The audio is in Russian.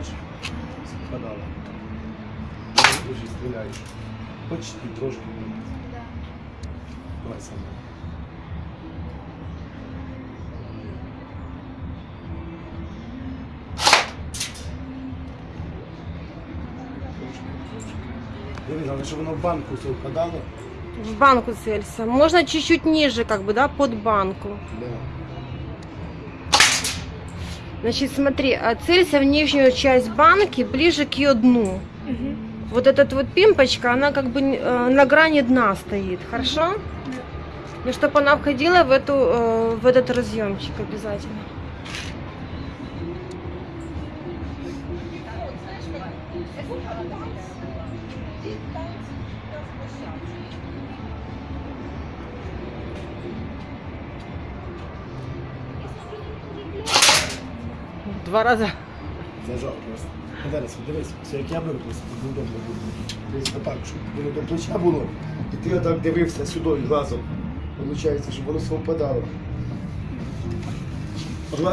Бачиш? Спадала. Дуже стріляєш. Почти трошки. Давай сам. Дивись, але щоб воно в банку все впадало. В банку целься. Можно чуть-чуть ниже, как бы, да, под банку. Да. Значит, смотри, а целься в нижнюю часть банки, ближе к ее дну. Вот эта вот пимпочка, она как бы э, на грани дна стоит, хорошо? Ну, чтобы она входила в, эту, э, в этот разъемчик обязательно. Два раза. Зажав просто. Зараз, дивись, все як я удобно буде. Дивись, отак, щоб воно до плеча було. І ти отак дивився сюди глазом. Получається, щоб воно все впадало.